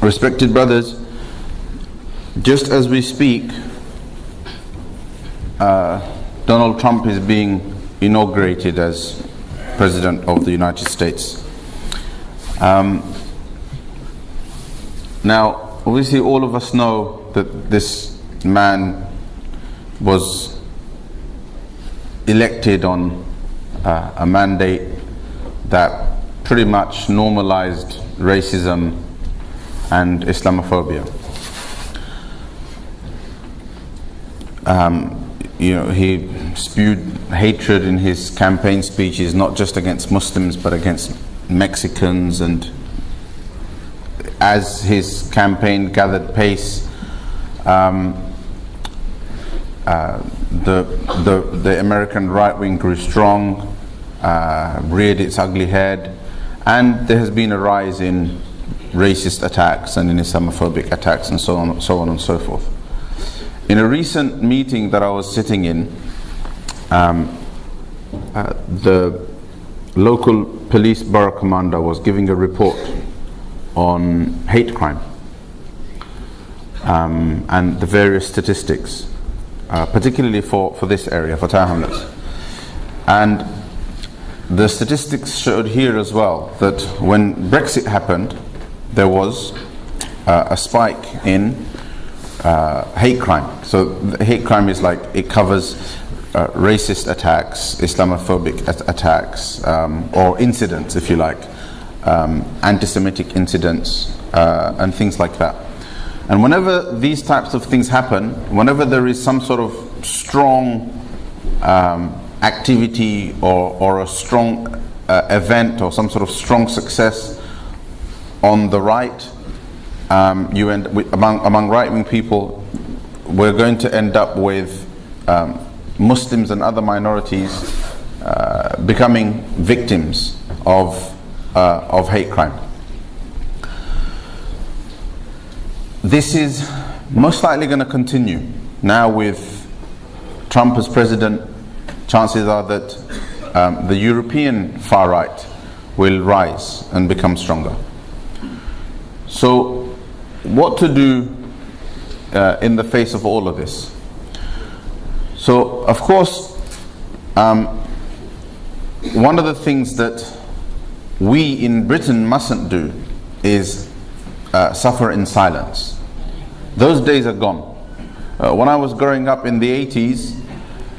Respected brothers, just as we speak, uh, Donald Trump is being inaugurated as President of the United States. Um, now, obviously, all of us know that this man was elected on uh, a mandate that pretty much normalized racism and Islamophobia. Um, you know, he spewed hatred in his campaign speeches, not just against Muslims, but against Mexicans. And as his campaign gathered pace, um, uh, the, the, the American right wing grew strong, uh, reared its ugly head, and there has been a rise in racist attacks and in Islamophobic attacks and so on, so on and so forth. In a recent meeting that I was sitting in, um, uh, the local police borough commander was giving a report on hate crime um, and the various statistics, uh, particularly for, for this area, for Tower Hamlets. And the statistics showed here as well that when Brexit happened, there was uh, a spike in uh, hate crime. So hate crime is like it covers uh, racist attacks, Islamophobic at attacks, um, or incidents, if you like, um, anti-Semitic incidents, uh, and things like that. And whenever these types of things happen, whenever there is some sort of strong um, activity or, or a strong uh, event or some sort of strong success on the right, um, you end with, among among right-wing people, we're going to end up with um, Muslims and other minorities uh, becoming victims of uh, of hate crime. This is most likely going to continue now with Trump as president. Chances are that um, the European far right will rise and become stronger. So what to do uh, in the face of all of this. So, of course, um, one of the things that we in Britain mustn't do is uh, suffer in silence. Those days are gone. Uh, when I was growing up in the 80s,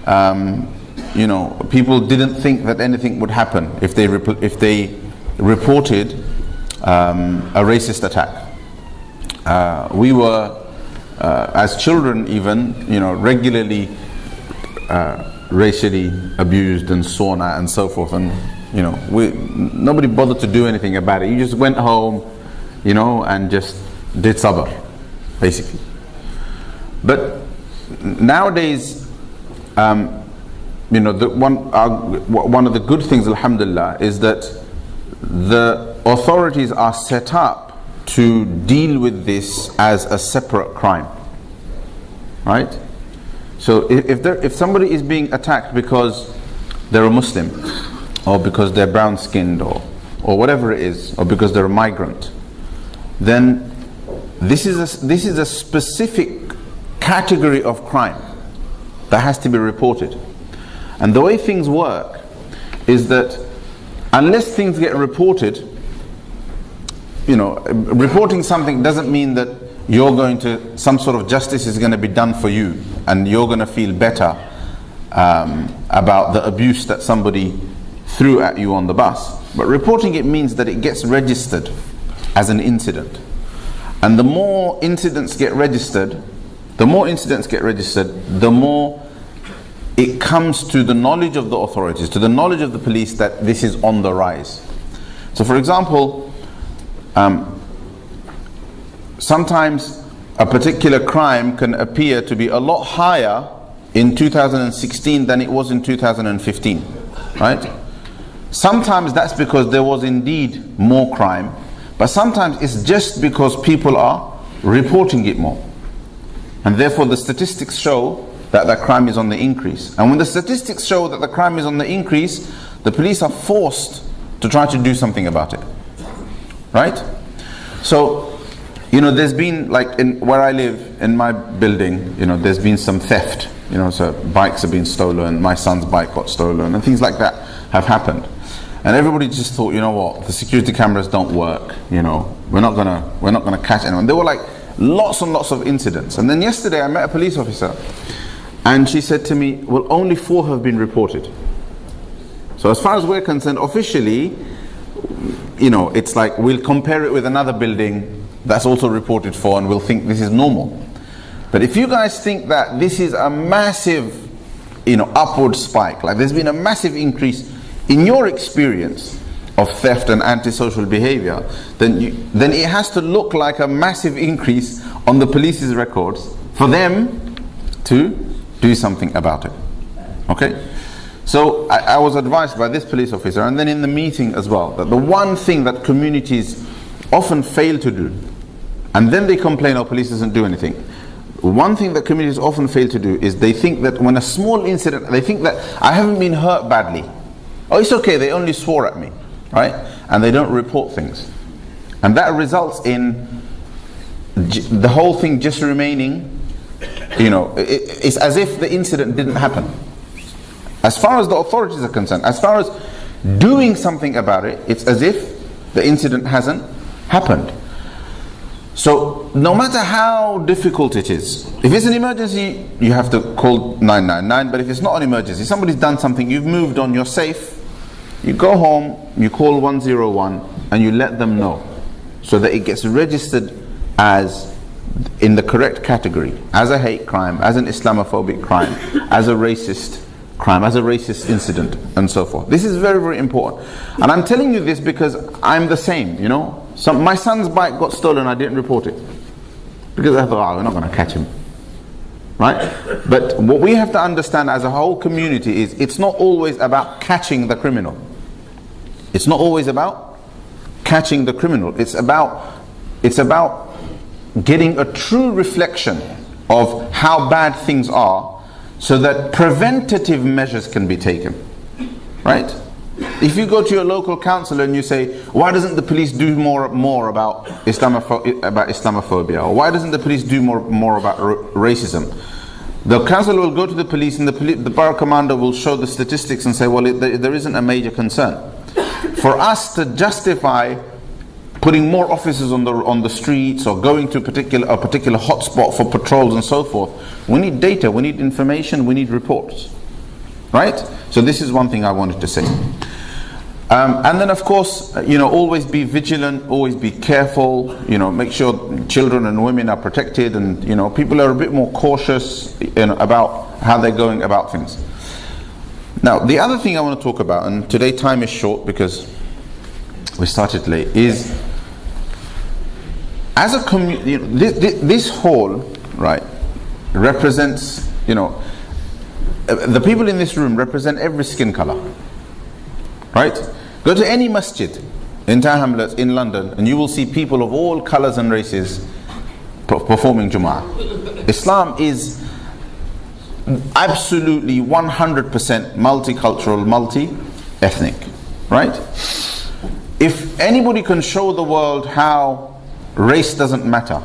um, you know, people didn't think that anything would happen if they, if they reported um, a racist attack uh, we were, uh, as children even, you know, regularly uh, racially abused and sawn and so forth. And, you know, we, nobody bothered to do anything about it. You just went home, you know, and just did sabr, basically. But nowadays, um, you know, the one, uh, one of the good things, alhamdulillah, is that the authorities are set up to deal with this as a separate crime. Right? So if, if, there, if somebody is being attacked because they're a Muslim, or because they're brown skinned, or, or whatever it is, or because they're a migrant, then this is, a, this is a specific category of crime that has to be reported. And the way things work is that unless things get reported, you know, reporting something doesn't mean that you're going to, some sort of justice is going to be done for you and you're going to feel better um, about the abuse that somebody threw at you on the bus. But reporting it means that it gets registered as an incident. And the more incidents get registered, the more incidents get registered, the more it comes to the knowledge of the authorities, to the knowledge of the police that this is on the rise. So, for example, um, sometimes a particular crime can appear to be a lot higher in 2016 than it was in 2015, right? Sometimes that's because there was indeed more crime, but sometimes it's just because people are reporting it more. And therefore the statistics show that the crime is on the increase. And when the statistics show that the crime is on the increase, the police are forced to try to do something about it. Right? So, you know, there's been like in where I live in my building, you know, there's been some theft. You know, so bikes have been stolen. My son's bike got stolen, and things like that have happened. And everybody just thought, you know what, the security cameras don't work. You know, we're not gonna we're not gonna catch anyone. There were like lots and lots of incidents. And then yesterday I met a police officer, and she said to me, well, only four have been reported. So as far as we're concerned, officially, you know, it's like we'll compare it with another building that's also reported for and we'll think this is normal. But if you guys think that this is a massive, you know, upward spike, like there's been a massive increase in your experience of theft and antisocial behavior, then you, then it has to look like a massive increase on the police's records for them to do something about it. Okay? So I, I was advised by this police officer and then in the meeting as well that the one thing that communities often fail to do and then they complain, oh, police doesn't do anything. One thing that communities often fail to do is they think that when a small incident, they think that I haven't been hurt badly. Oh, it's okay, they only swore at me, right? And they don't report things. And that results in the whole thing just remaining, you know, it's as if the incident didn't happen. As far as the authorities are concerned, as far as doing something about it, it's as if the incident hasn't happened. So, no matter how difficult it is, if it's an emergency, you have to call 999. But if it's not an emergency, somebody's done something, you've moved on, you're safe, you go home, you call 101, and you let them know so that it gets registered as in the correct category as a hate crime, as an Islamophobic crime, as a racist crime, as a racist incident, and so forth. This is very, very important. And I'm telling you this because I'm the same, you know. So my son's bike got stolen, I didn't report it. Because I thought, oh, we're not going to catch him. Right? But what we have to understand as a whole community is it's not always about catching the criminal. It's not always about catching the criminal. It's about it's about getting a true reflection of how bad things are so that preventative measures can be taken. Right? If you go to your local councillor and you say, why doesn't the police do more more about Islamopho- about Islamophobia, or why doesn't the police do more more about racism? The councillor will go to the police, and the, poli- the borough commander will show the statistics and say, well, it, there isn't a major concern. For us to justify putting more officers on the on the streets or going to a particular a particular hotspot for patrols and so forth, we need data, we need information, we need reports. Right? So this is one thing I wanted to say. Um, and then, of course, you know, always be vigilant, always be careful. You know, make sure children and women are protected, and you know, people are a bit more cautious you know, about how they're going about things. Now, the other thing I want to talk about, and today time is short because we started late, is as a community, you know, this, this hall, right, represents, you know, uh, the people in this room represent every skin color, right? Go to any masjid in Tower Hamlets in London and you will see people of all colors and races performing Jum'ah. Islam is absolutely 100% multicultural, multi-ethnic, right? If anybody can show the world how race doesn't matter,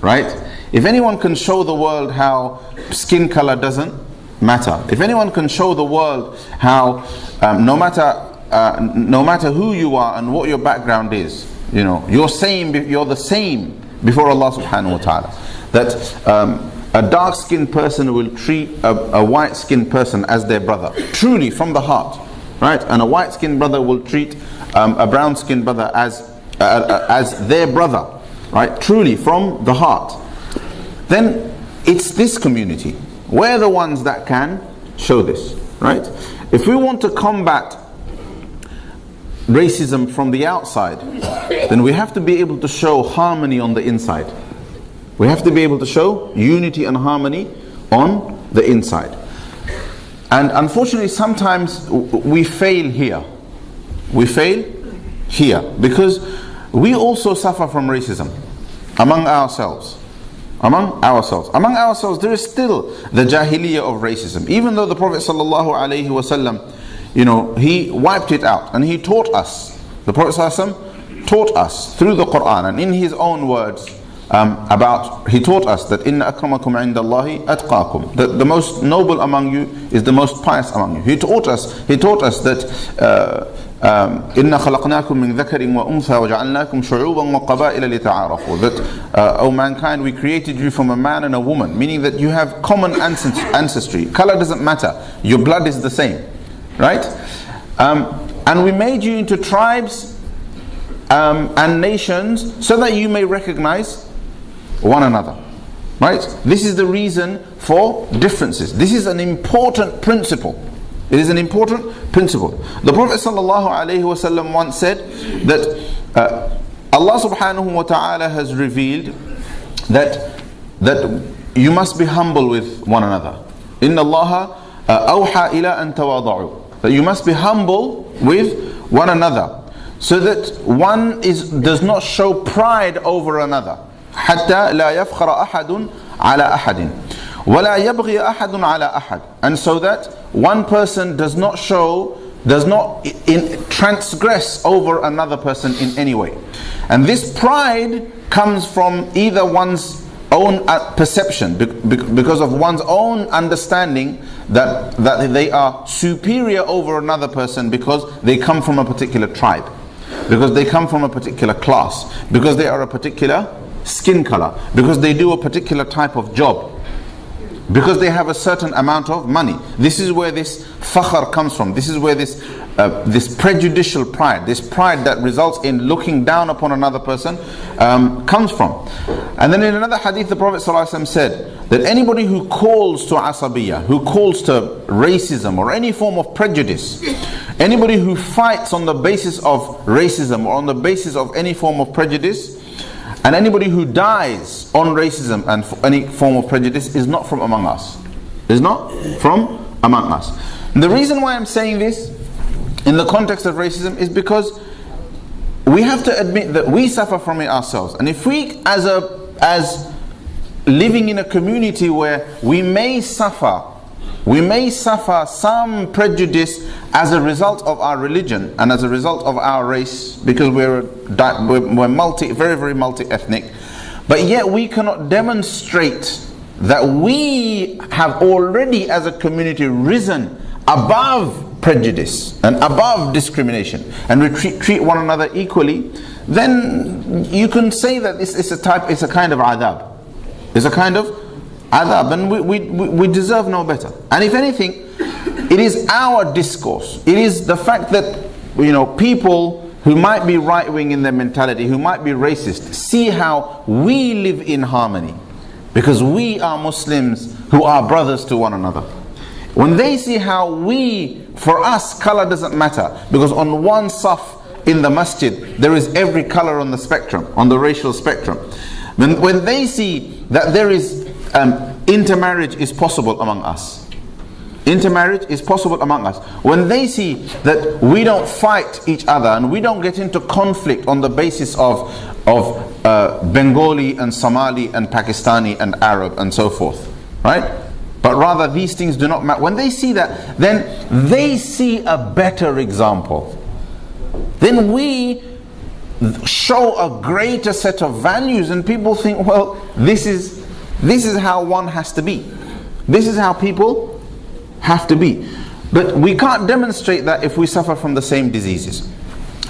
right? If anyone can show the world how skin color doesn't matter, if anyone can show the world how um, no matter uh, no matter who you are and what your background is, you know, you're same, you're the same before Allah subhanahu wa ta'ala. That um, a dark skinned person will treat a, a white skinned person as their brother, truly from the heart, right? And a white skinned brother will treat um, a brown skinned brother as, uh, uh, as their brother, right? Truly from the heart. Then it's this community. We're the ones that can show this, right? If we want to combat racism from the outside, then we have to be able to show harmony on the inside. We have to be able to show unity and harmony on the inside. And unfortunately, sometimes we fail here. We fail here because we also suffer from racism among ourselves. Among ourselves. Among ourselves, there is still the jahiliyyah of racism. Even though the Prophet wasallam you know, he wiped it out and he taught us. The Prophet ﷺ taught us through the Quran and in His own words um, about, He taught us that in akramakum indallahi atqakum, that the most noble among you is the most pious among you. He taught us, He taught us that. Uh, إن خلقناكم من ذكر وأنثى وجعلناكم شعوبا وقبائل لتعارفوا that uh, O mankind we created you from a man and a woman meaning that you have common ancestry color doesn't matter your blood is the same right um, and we made you into tribes um, and nations so that you may recognize one another right this is the reason for differences this is an important principle it is an important principle. The Prophet ﷺ once said that uh, Allah subhanahu wa ta'ala has revealed that that you must be humble with one another. Inna Allah awha ila an tawada'u. That you must be humble with one another. So that one is does not show pride over another. حتى لا يفخر أحد على أحد. ولا يبغي أحد على أحد. And so that one person does not show does not in, transgress over another person in any way. And this pride comes from either one's own uh, perception, because of one's own understanding that, that they are superior over another person because they come from a particular tribe, because they come from a particular class, because they are a particular skin color, because they do a particular type of job because they have a certain amount of money. This is where this fakhr comes from. This is where this uh, this prejudicial pride, this pride that results in looking down upon another person, um, comes from. And then in another hadith, the Prophet ﷺ said that anybody who calls to asabiyah, who calls to racism or any form of prejudice, anybody who fights on the basis of racism or on the basis of any form of prejudice, and anybody who dies on racism and any form of prejudice is not from among us. Is not from among us. And the reason why I'm saying this in the context of racism is because we have to admit that we suffer from it ourselves. And if we as a as living in a community where we may suffer we may suffer some prejudice as a result of our religion and as a result of our race because we're, we're multi, very, very multi-ethnic. But yet we cannot demonstrate that we have already as a community risen above prejudice and above discrimination and we treat, treat one another equally, then you can say that it's, it's a type, it's a kind of adab. It's a kind of adab and we, we, we deserve no better. And if anything, it is our discourse. It is the fact that you know people who might be right wing in their mentality, who might be racist, see how we live in harmony. Because we are Muslims who are brothers to one another. When they see how we, for us, color doesn't matter. Because on one saf in the masjid, there is every color on the spectrum, on the racial spectrum. When, when they see that there is um, intermarriage is possible among us. Intermarriage is possible among us. When they see that we don't fight each other and we don't get into conflict on the basis of, of uh, Bengali and Somali and Pakistani and Arab and so forth, right? But rather these things do not matter. When they see that, then they see a better example. Then we show a greater set of values and people think, well, this is this is how one has to be. This is how people have to be. But we can't demonstrate that if we suffer from the same diseases.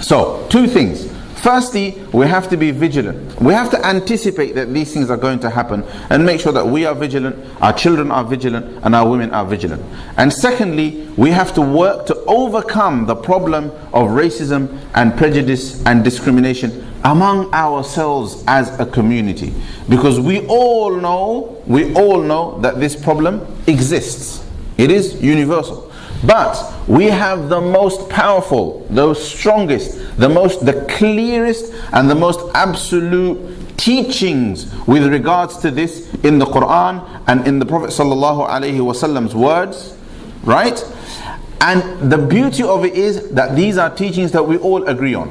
So, two things. Firstly, we have to be vigilant. We have to anticipate that these things are going to happen and make sure that we are vigilant, our children are vigilant, and our women are vigilant. And secondly, we have to work to overcome the problem of racism and prejudice and discrimination among ourselves as a community. Because we all know we all know that this problem exists. It is universal. But we have the most powerful the strongest the most the clearest and the most absolute teachings with regards to this in the Quran and in the Prophet sallallahu alaihi wasallam's words right? And the beauty of it is that these are teachings that we all agree on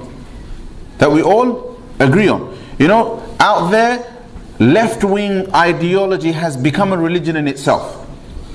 that we all agree on. You know, out there, left wing ideology has become a religion in itself.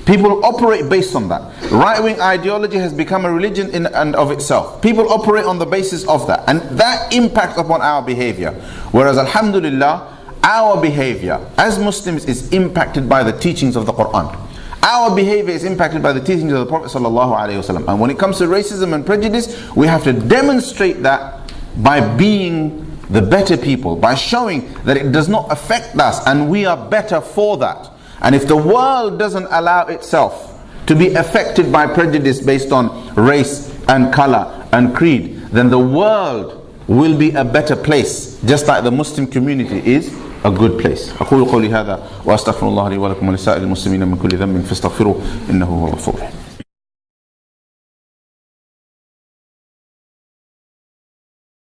People operate based on that. Right wing ideology has become a religion in and of itself. People operate on the basis of that. And that impacts upon our behavior. Whereas, Alhamdulillah, our behavior as Muslims is impacted by the teachings of the Quran. Our behavior is impacted by the teachings of the Prophet ﷺ. And when it comes to racism and prejudice, we have to demonstrate that by being the better people, by showing that it does not affect us and we are better for that. And if the world doesn't allow itself to be affected by prejudice based on race and color and creed, then the world will be a better place, just like the Muslim community is a good place. أقول قولي هذا وأستغفر الله لي ولكم ولسائر المسلمين من كل ذنب فاستغفروه إنه هو الغفور الرحيم